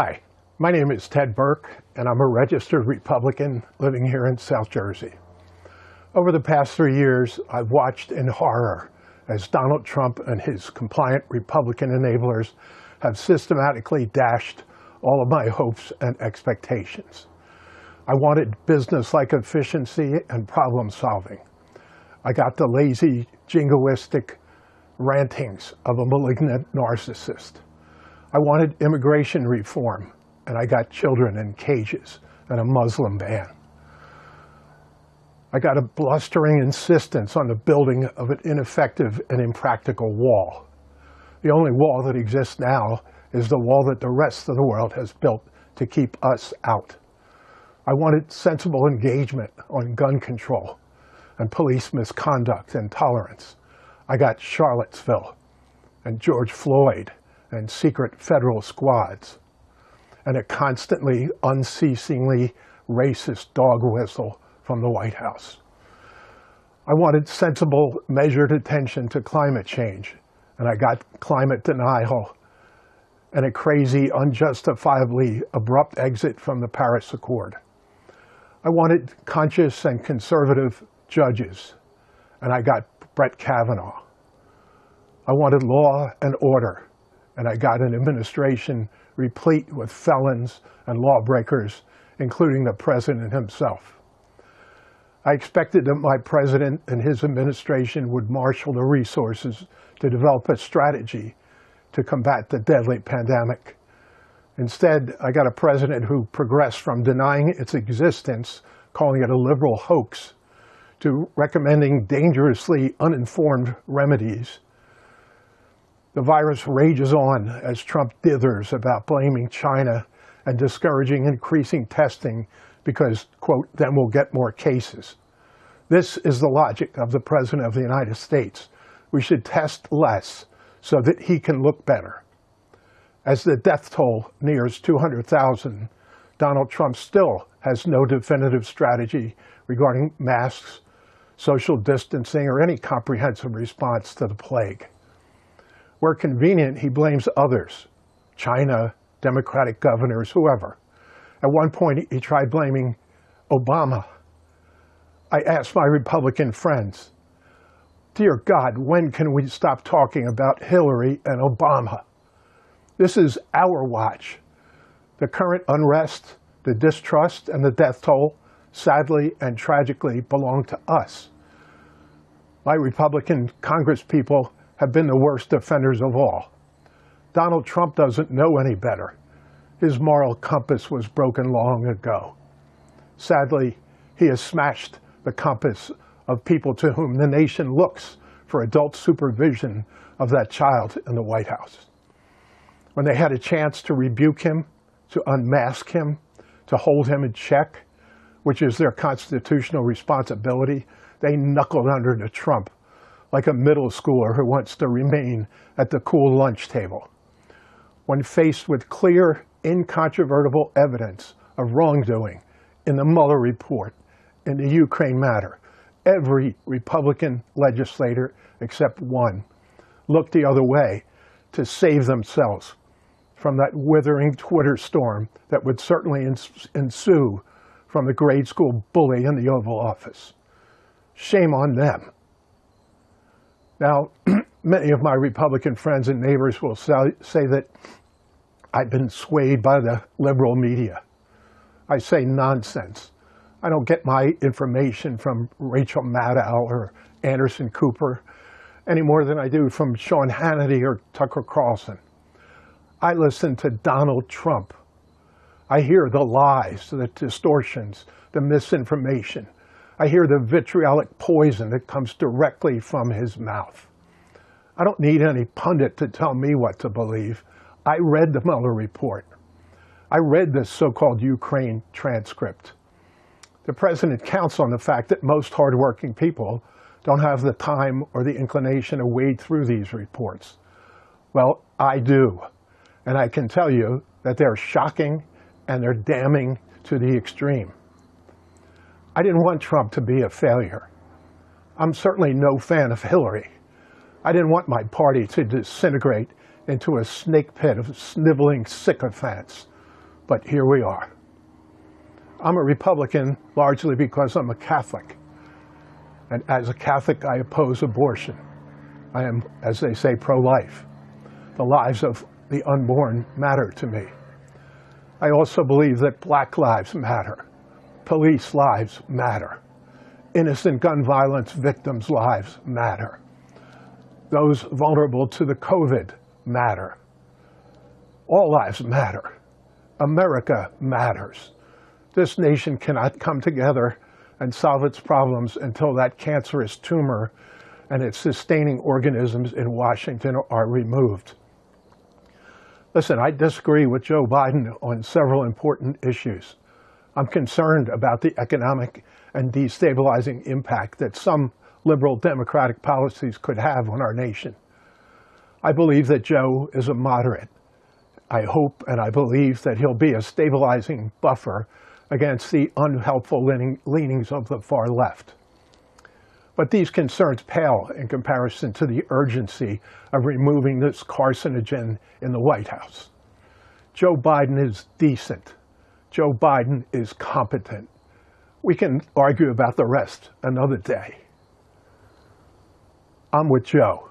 Hi, my name is Ted Burke, and I'm a registered Republican living here in South Jersey. Over the past three years, I've watched in horror as Donald Trump and his compliant Republican enablers have systematically dashed all of my hopes and expectations. I wanted business-like efficiency and problem solving. I got the lazy, jingoistic rantings of a malignant narcissist. I wanted immigration reform, and I got children in cages and a Muslim ban. I got a blustering insistence on the building of an ineffective and impractical wall. The only wall that exists now is the wall that the rest of the world has built to keep us out. I wanted sensible engagement on gun control and police misconduct and tolerance. I got Charlottesville and George Floyd and secret federal squads and a constantly, unceasingly racist dog whistle from the White House. I wanted sensible, measured attention to climate change, and I got climate denial and a crazy, unjustifiably abrupt exit from the Paris Accord. I wanted conscious and conservative judges, and I got Brett Kavanaugh. I wanted law and order, and I got an administration replete with felons and lawbreakers, including the president himself. I expected that my president and his administration would marshal the resources to develop a strategy to combat the deadly pandemic. Instead, I got a president who progressed from denying its existence, calling it a liberal hoax, to recommending dangerously uninformed remedies. The virus rages on as Trump dithers about blaming China and discouraging increasing testing because, quote, then we'll get more cases. This is the logic of the President of the United States. We should test less so that he can look better. As the death toll nears 200,000, Donald Trump still has no definitive strategy regarding masks, social distancing, or any comprehensive response to the plague. Where convenient, he blames others, China, Democratic governors, whoever. At one point, he tried blaming Obama. I asked my Republican friends, dear God, when can we stop talking about Hillary and Obama? This is our watch. The current unrest, the distrust, and the death toll, sadly and tragically, belong to us. My Republican congresspeople have been the worst offenders of all. Donald Trump doesn't know any better. His moral compass was broken long ago. Sadly, he has smashed the compass of people to whom the nation looks for adult supervision of that child in the White House. When they had a chance to rebuke him, to unmask him, to hold him in check, which is their constitutional responsibility, they knuckled under to Trump like a middle schooler who wants to remain at the cool lunch table. When faced with clear incontrovertible evidence of wrongdoing in the Mueller report, in the Ukraine matter. Every Republican legislator, except one, looked the other way to save themselves from that withering Twitter storm that would certainly ensue from the grade school bully in the Oval Office. Shame on them. Now, many of my Republican friends and neighbors will say that I've been swayed by the liberal media. I say nonsense. I don't get my information from Rachel Maddow or Anderson Cooper any more than I do from Sean Hannity or Tucker Carlson. I listen to Donald Trump. I hear the lies, the distortions, the misinformation. I hear the vitriolic poison that comes directly from his mouth. I don't need any pundit to tell me what to believe. I read the Mueller report. I read this so-called Ukraine transcript. The president counts on the fact that most hardworking people don't have the time or the inclination to wade through these reports. Well, I do. And I can tell you that they're shocking and they're damning to the extreme. I didn't want Trump to be a failure. I'm certainly no fan of Hillary. I didn't want my party to disintegrate into a snake pit of sniveling sycophants. but here we are. I'm a Republican largely because I'm a Catholic. And as a Catholic, I oppose abortion. I am, as they say, pro-life. The lives of the unborn matter to me. I also believe that black lives matter. Police lives matter. Innocent gun violence victims' lives matter. Those vulnerable to the COVID matter. All lives matter. America matters. This nation cannot come together and solve its problems until that cancerous tumor and its sustaining organisms in Washington are removed. Listen, I disagree with Joe Biden on several important issues. I'm concerned about the economic and destabilizing impact that some liberal democratic policies could have on our nation. I believe that Joe is a moderate. I hope and I believe that he'll be a stabilizing buffer against the unhelpful leaning, leanings of the far left. But these concerns pale in comparison to the urgency of removing this carcinogen in the White House. Joe Biden is decent. Joe Biden is competent. We can argue about the rest another day. I'm with Joe.